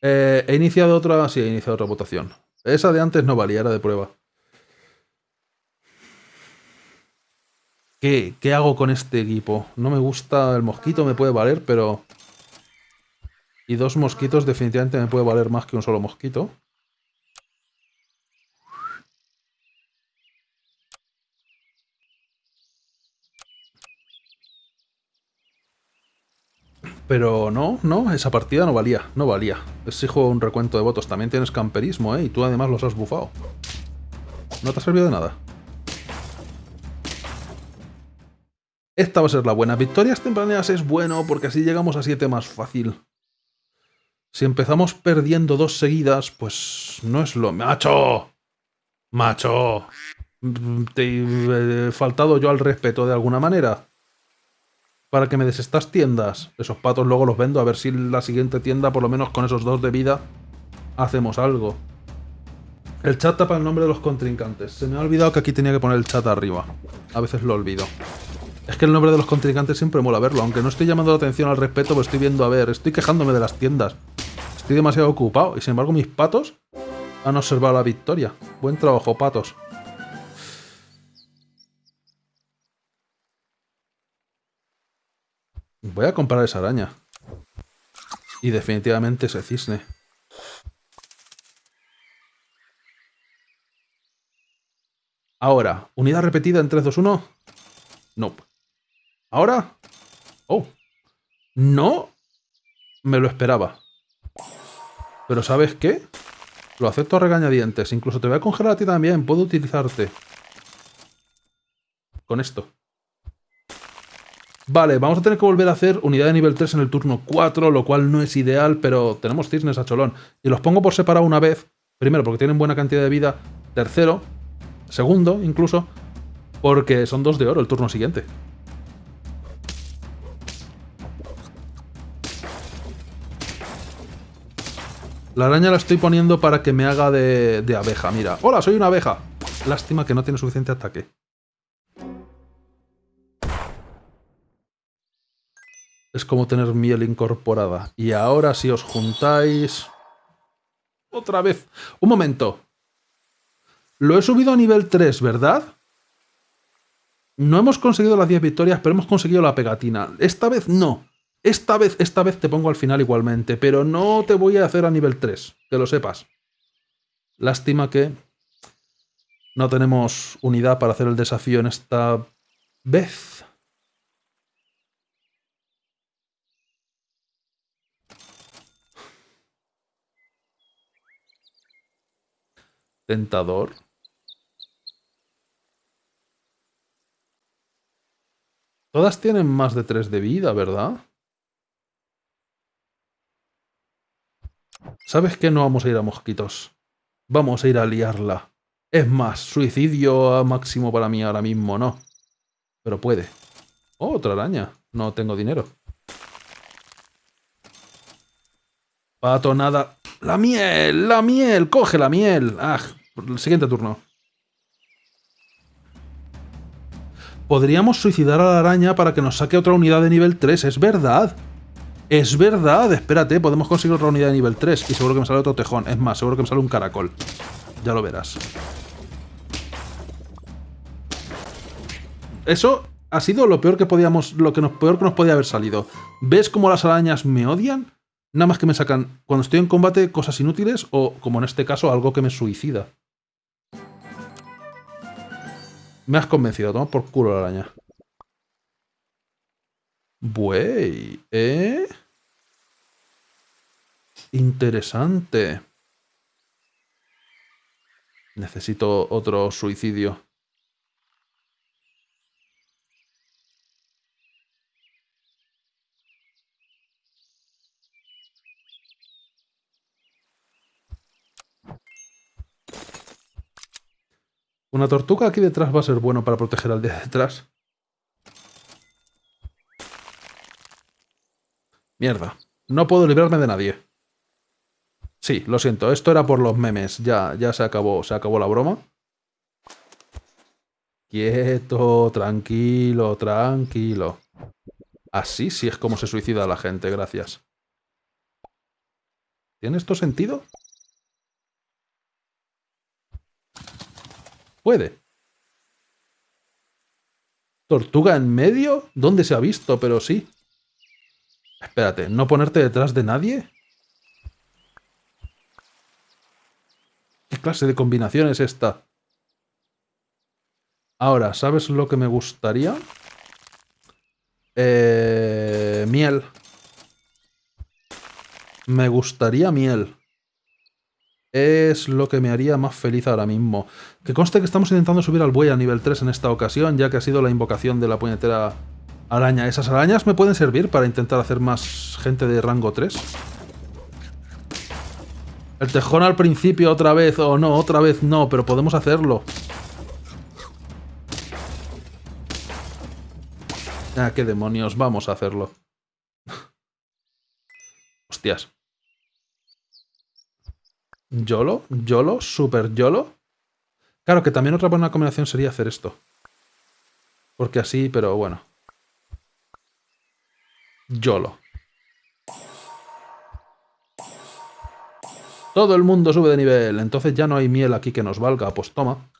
Eh, he iniciado otra... Sí, he iniciado otra votación. Esa de antes no valía, era de prueba. ¿Qué, ¿Qué hago con este equipo? No me gusta el mosquito, me puede valer, pero... Y dos mosquitos definitivamente me puede valer más que un solo mosquito. Pero no, no, esa partida no valía, no valía. Exijo un recuento de votos. También tienes camperismo, ¿eh? Y tú además los has bufado. No te ha servido de nada. Esta va a ser la buena. Victorias tempraneras es bueno porque así llegamos a 7 más fácil. Si empezamos perdiendo dos seguidas, pues no es lo... ¡Macho! ¡Macho! ¿Te he faltado yo al respeto de alguna manera? Para que me des estas tiendas. Esos patos luego los vendo a ver si la siguiente tienda, por lo menos con esos dos de vida, hacemos algo. El chat tapa el nombre de los contrincantes. Se me ha olvidado que aquí tenía que poner el chat arriba. A veces lo olvido. Es que el nombre de los contrincantes siempre mola verlo, aunque no estoy llamando la atención al respeto, pues estoy viendo a ver, estoy quejándome de las tiendas. Estoy demasiado ocupado y sin embargo mis patos han observado la victoria. Buen trabajo, patos. Voy a comprar esa araña. Y definitivamente ese cisne. Ahora, unidad repetida en 3, 2, 1. Nope. ¿Ahora? Oh. No me lo esperaba. Pero ¿sabes qué? Lo acepto a regañadientes. Incluso te voy a congelar a ti también. Puedo utilizarte. Con esto. Vale, vamos a tener que volver a hacer unidad de nivel 3 en el turno 4, lo cual no es ideal, pero tenemos cisnes a cholón. Y los pongo por separado una vez. Primero, porque tienen buena cantidad de vida. Tercero, segundo, incluso, porque son dos de oro el turno siguiente. La araña la estoy poniendo para que me haga de, abeja, mira. ¡Hola, soy una abeja! Lástima que no tiene suficiente ataque. Es como tener miel incorporada. Y ahora si os juntáis... Otra vez. Un momento. Lo he subido a nivel 3, ¿verdad? No hemos conseguido las 10 victorias, pero hemos conseguido la pegatina. Esta vez no. Esta vez, esta vez te pongo al final igualmente, pero no te voy a hacer a nivel 3, que lo sepas. Lástima que no tenemos unidad para hacer el desafío en esta vez. Tentador. Todas tienen más de 3 de vida, ¿verdad? ¿Sabes qué? No vamos a ir a mosquitos. Vamos a ir a liarla. Es más, suicidio a máximo para mí ahora mismo, no. Pero puede. Oh, otra araña. No tengo dinero. Pato, nada. ¡La miel! ¡La miel! ¡Coge la miel! ¡Ah! El siguiente turno. Podríamos suicidar a la araña para que nos saque otra unidad de nivel 3. Es verdad. Es verdad, espérate, podemos conseguir otra unidad de nivel 3 y seguro que me sale otro tejón. Es más, seguro que me sale un caracol. Ya lo verás. Eso ha sido lo peor que podíamos, lo que nos, peor que nos podía haber salido. ¿Ves cómo las arañas me odian? Nada más que me sacan, cuando estoy en combate, cosas inútiles o, como en este caso, algo que me suicida. Me has convencido, toma por culo la araña. Buey, ¿eh? Interesante. Necesito otro suicidio. Una tortuga aquí detrás va a ser bueno para proteger al de detrás. Mierda. No puedo librarme de nadie. Sí, lo siento. Esto era por los memes. Ya, ya se acabó. Se acabó la broma. Quieto, tranquilo, tranquilo. Así sí es como se suicida la gente, gracias. ¿Tiene esto sentido? Puede. ¿Tortuga en medio? ¿Dónde se ha visto? Pero sí. Espérate, ¿no ponerte detrás de nadie? Clase de combinación es esta? Ahora, ¿sabes lo que me gustaría? Eh, miel. Me gustaría miel. Es lo que me haría más feliz ahora mismo. Que conste que estamos intentando subir al buey a nivel 3 en esta ocasión, ya que ha sido la invocación de la puñetera araña. ¿Esas arañas me pueden servir para intentar hacer más gente de rango 3? El tejón al principio otra vez, o no, otra vez no, pero podemos hacerlo. Ah, qué demonios, vamos a hacerlo. [laughs] Hostias. ¿Yolo? ¿Yolo? ¿Super YOLO? Claro que también otra buena combinación sería hacer esto. Porque así, pero bueno. YOLO. Todo el mundo sube de nivel, entonces ya no hay miel aquí que nos valga, pues toma.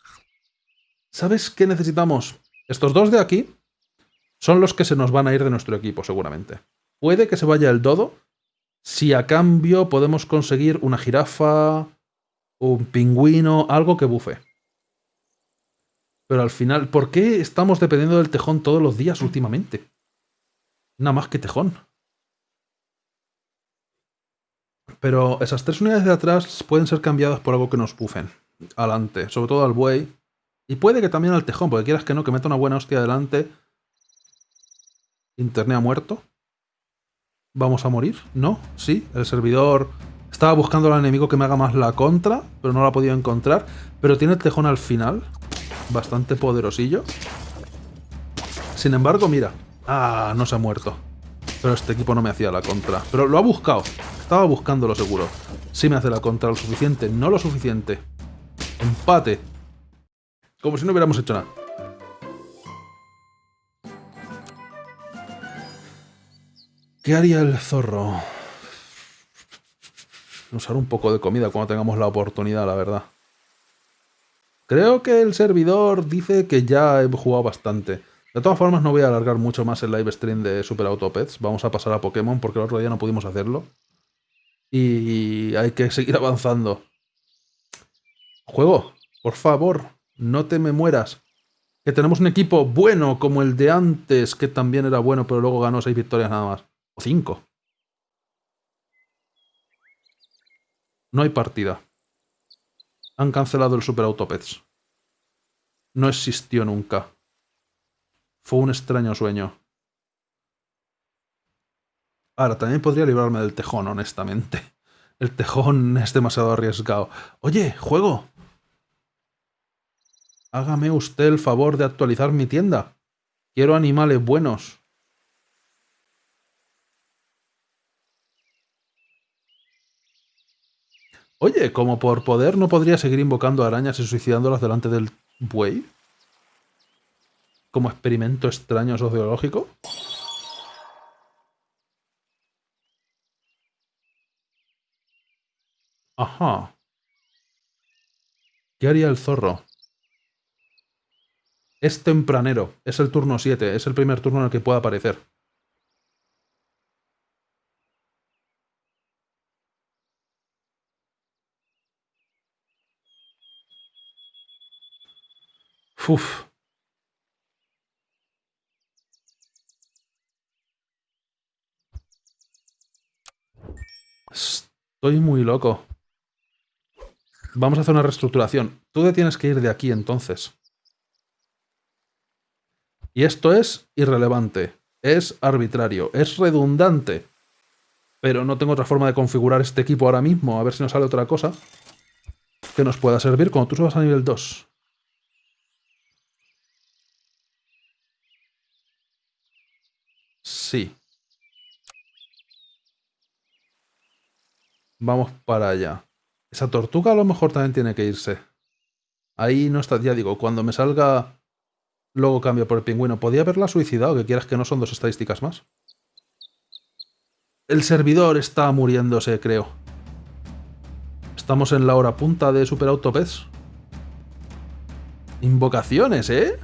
¿Sabes qué necesitamos? Estos dos de aquí son los que se nos van a ir de nuestro equipo, seguramente. Puede que se vaya el dodo, si a cambio podemos conseguir una jirafa, un pingüino, algo que bufe. Pero al final, ¿por qué estamos dependiendo del tejón todos los días últimamente? Nada más que tejón. Pero esas tres unidades de atrás pueden ser cambiadas por algo que nos bufen. Adelante, sobre todo al buey. Y puede que también al tejón, porque quieras que no, que meta una buena hostia adelante. Internea muerto. ¿Vamos a morir? ¿No? Sí, el servidor estaba buscando al enemigo que me haga más la contra, pero no lo ha podido encontrar. Pero tiene el tejón al final, bastante poderosillo. Sin embargo, mira, Ah, no se ha muerto. Pero este equipo no me hacía la contra. Pero lo ha buscado. Estaba buscándolo seguro. Sí me hace la contra lo suficiente, no lo suficiente. Empate. Como si no hubiéramos hecho nada. ¿Qué haría el zorro? Usar un poco de comida cuando tengamos la oportunidad, la verdad. Creo que el servidor dice que ya he jugado bastante. De todas formas, no voy a alargar mucho más el live stream de Super Autopets. Vamos a pasar a Pokémon porque el otro día no pudimos hacerlo. Y hay que seguir [laughs] avanzando. Juego, por favor, no te me mueras. Que tenemos un equipo bueno como el de antes, que también era bueno, pero luego ganó seis victorias nada más. O cinco. No hay partida. Han cancelado el Super Autopets. No existió nunca. Fue un extraño sueño. Ahora, también podría librarme del tejón, honestamente. El tejón es demasiado arriesgado. Oye, juego. Hágame usted el favor de actualizar mi tienda. Quiero animales buenos. Oye, como por poder no podría seguir invocando arañas y suicidándolas delante del buey como experimento extraño sociológico? Ajá. ¿Qué haría el zorro? Es tempranero, es el turno 7, es el primer turno en el que pueda aparecer. Uf. Estoy muy loco. Vamos a hacer una reestructuración. Tú te tienes que ir de aquí entonces. Y esto es irrelevante. Es arbitrario. Es redundante. Pero no tengo otra forma de configurar este equipo ahora mismo. A ver si nos sale otra cosa que nos pueda servir cuando tú subas a nivel 2. Sí. Vamos para allá. Esa tortuga a lo mejor también tiene que irse. Ahí no está, ya digo, cuando me salga... Luego cambio por el pingüino. Podía haberla suicidado, que quieras que no son dos estadísticas más. El servidor está muriéndose, creo. Estamos en la hora punta de Super Autopets. Invocaciones, ¿eh?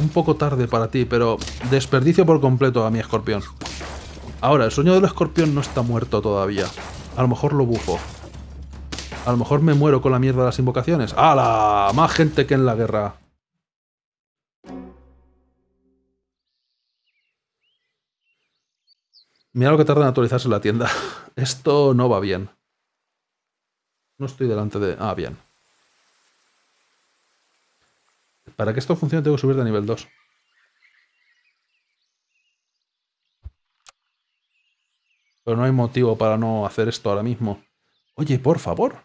Un poco tarde para ti, pero desperdicio por completo a mi escorpión. Ahora, el sueño del escorpión no está muerto todavía. A lo mejor lo bufo. A lo mejor me muero con la mierda de las invocaciones. ¡Hala! Más gente que en la guerra. Mira lo que tarda en actualizarse la tienda. [laughs] Esto no va bien. No estoy delante de... Ah, bien. Para que esto funcione tengo que subir de nivel 2. Pero no hay motivo para no hacer esto ahora mismo. Oye, por favor.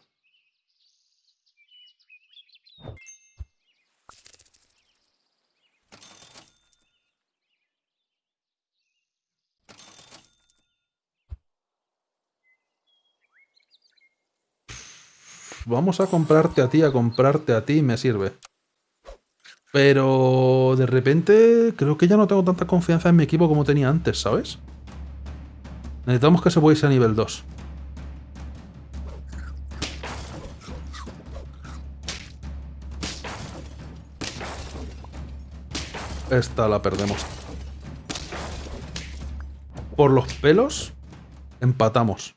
Vamos a comprarte a ti, a comprarte a ti, me sirve. Pero de repente creo que ya no tengo tanta confianza en mi equipo como tenía antes, ¿sabes? Necesitamos que se pueda a nivel 2. Esta la perdemos. Por los pelos, empatamos.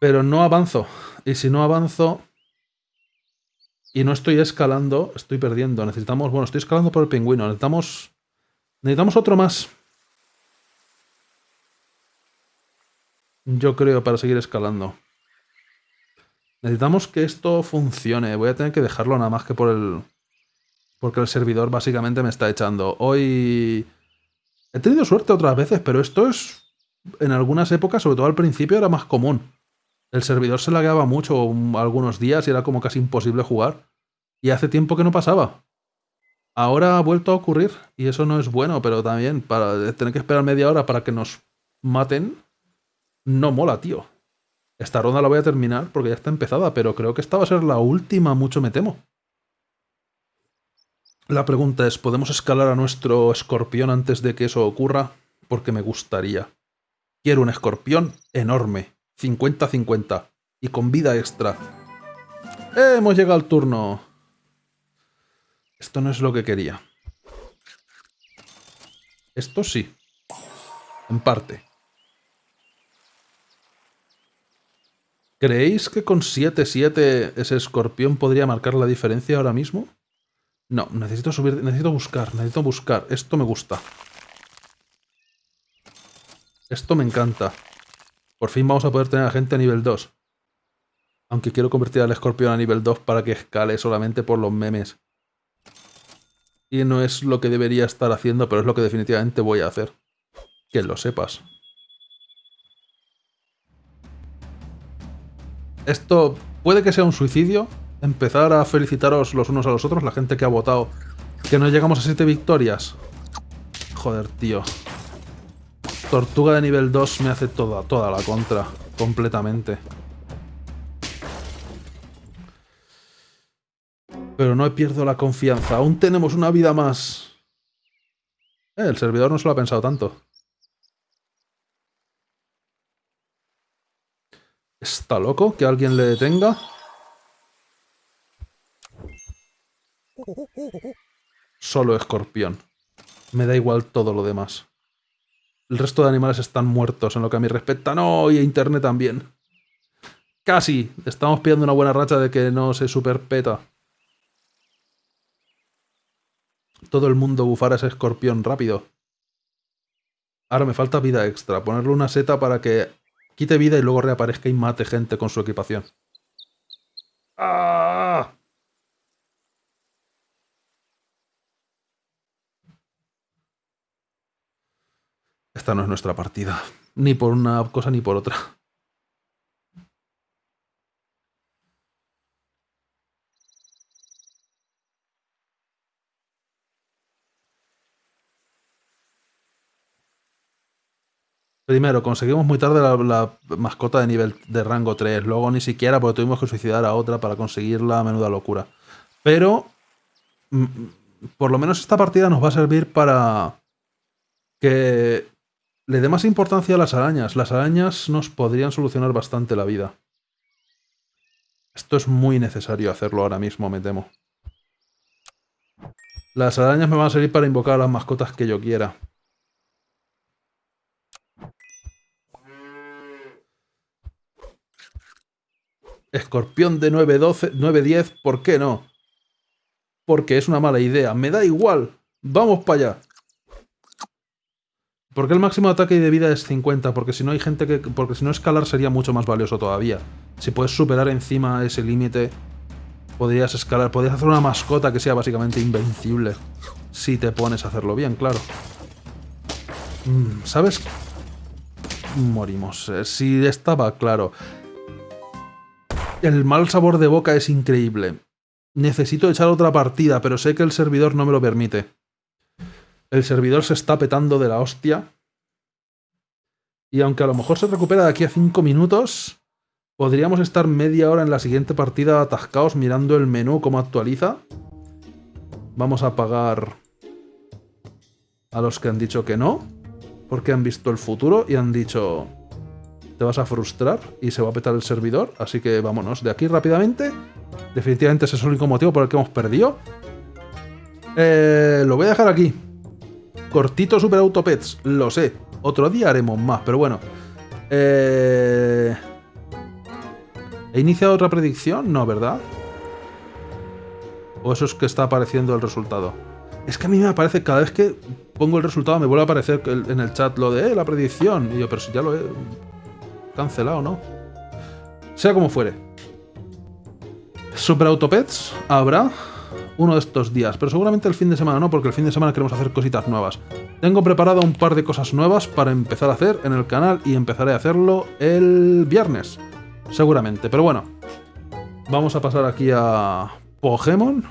Pero no avanzo. Y si no avanzo y no estoy escalando, estoy perdiendo. Necesitamos... Bueno, estoy escalando por el pingüino. Necesitamos... Necesitamos otro más. Yo creo, para seguir escalando. Necesitamos que esto funcione. Voy a tener que dejarlo nada más que por el... Porque el servidor básicamente me está echando. Hoy... He tenido suerte otras veces, pero esto es... En algunas épocas, sobre todo al principio, era más común. El servidor se lagueaba mucho algunos días y era como casi imposible jugar. Y hace tiempo que no pasaba. Ahora ha vuelto a ocurrir y eso no es bueno, pero también para tener que esperar media hora para que nos maten, no mola, tío. Esta ronda la voy a terminar porque ya está empezada, pero creo que esta va a ser la última, mucho me temo. La pregunta es, ¿podemos escalar a nuestro escorpión antes de que eso ocurra? Porque me gustaría. Quiero un escorpión enorme, 50-50, y con vida extra. ¡Eh, hemos llegado al turno. Esto no es lo que quería. Esto sí. En parte. ¿Creéis que con 7-7 ese escorpión podría marcar la diferencia ahora mismo? No, necesito subir, necesito buscar, necesito buscar. Esto me gusta. Esto me encanta. Por fin vamos a poder tener a gente a nivel 2. Aunque quiero convertir al escorpión a nivel 2 para que escale solamente por los memes. Y no es lo que debería estar haciendo, pero es lo que definitivamente voy a hacer. Que lo sepas. Esto puede que sea un suicidio. Empezar a felicitaros los unos a los otros, la gente que ha votado. Que no llegamos a 7 victorias. Joder, tío. Tortuga de nivel 2 me hace toda, toda la contra. Completamente. Pero no pierdo la confianza. Aún tenemos una vida más. Eh, el servidor no se lo ha pensado tanto. ¿Está loco que alguien le detenga? Solo escorpión. Me da igual todo lo demás. El resto de animales están muertos en lo que a mí respecta. No, y internet también. Casi. Estamos pidiendo una buena racha de que no se superpeta. Todo el mundo bufar a ese escorpión rápido. Ahora me falta vida extra. Ponerle una seta para que quite vida y luego reaparezca y mate gente con su equipación. ¡Ah! Esta no es nuestra partida. Ni por una cosa ni por otra. Primero, conseguimos muy tarde la, mascota de nivel de rango 3. Luego ni siquiera porque tuvimos que suicidar a otra para conseguir la menuda locura. Pero, mm, por lo menos esta partida nos va a servir para que le dé más importancia a las arañas. Las arañas nos podrían solucionar bastante la vida. Esto es muy necesario hacerlo ahora mismo, me temo. Las arañas me van a servir para invocar las mascotas que yo quiera. Escorpión de 9-12, 9-10, ¿por qué no? Porque es una mala idea. Me da igual. Vamos para allá. ¿Por qué el máximo de ataque y de vida es 50? Porque si no hay gente que... Porque si no escalar sería mucho más valioso todavía. Si puedes superar encima ese límite, podrías escalar. Podrías hacer una mascota que sea básicamente invencible. Si te pones a hacerlo bien, claro. Mm, ¿Sabes? Morimos. Eh, si estaba claro. El mal sabor de boca es increíble. Necesito echar otra partida, pero sé que el servidor no me lo permite. El servidor se está petando de la hostia. Y aunque a lo mejor se recupera de aquí a 5 minutos, podríamos estar media hora en la siguiente partida atascados mirando el menú cómo actualiza. Vamos a pagar a los que han dicho que no, porque han visto el futuro y han dicho te vas a frustrar y se va a petar el servidor. Así que vámonos de aquí rápidamente. Definitivamente ese es el único motivo por el que hemos perdido. Eh, lo voy a dejar aquí. Cortito Super Autopets, lo sé. Otro día haremos más, pero bueno. Eh... ¿He iniciado otra predicción? No, ¿verdad? ¿O eso es que está apareciendo el resultado? Es que a mí me aparece, cada vez que pongo el resultado me vuelve a aparecer en el chat lo de eh, la predicción. Y yo, pero si ya lo he cancelado, ¿no? Sea como fuere. Super Autopets habrá uno de estos días, pero seguramente el fin de semana no, porque el fin de semana queremos hacer cositas nuevas. Tengo preparado un par de cosas nuevas para empezar a hacer en el canal y empezaré a hacerlo el viernes, seguramente. Pero bueno, vamos a pasar aquí a Pokémon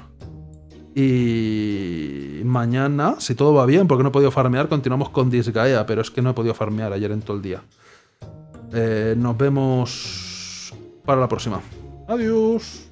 y mañana, si todo va bien, porque no he podido farmear, continuamos con Disgaea, pero es que no he podido farmear ayer en todo el día. Eh, nos vemos para la próxima. Adiós.